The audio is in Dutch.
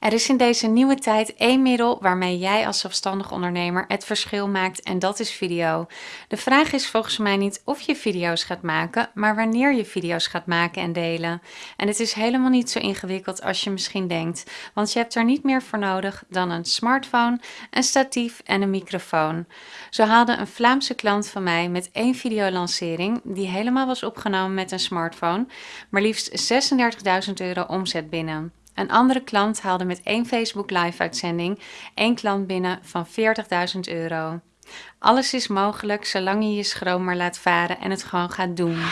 Er is in deze nieuwe tijd één middel waarmee jij als zelfstandig ondernemer het verschil maakt en dat is video. De vraag is volgens mij niet of je video's gaat maken, maar wanneer je video's gaat maken en delen. En het is helemaal niet zo ingewikkeld als je misschien denkt, want je hebt er niet meer voor nodig dan een smartphone, een statief en een microfoon. Zo haalde een Vlaamse klant van mij met één videolancering, die helemaal was opgenomen met een smartphone, maar liefst 36.000 euro omzet binnen. Een andere klant haalde met één Facebook live uitzending één klant binnen van 40.000 euro. Alles is mogelijk zolang je je schroom maar laat varen en het gewoon gaat doen.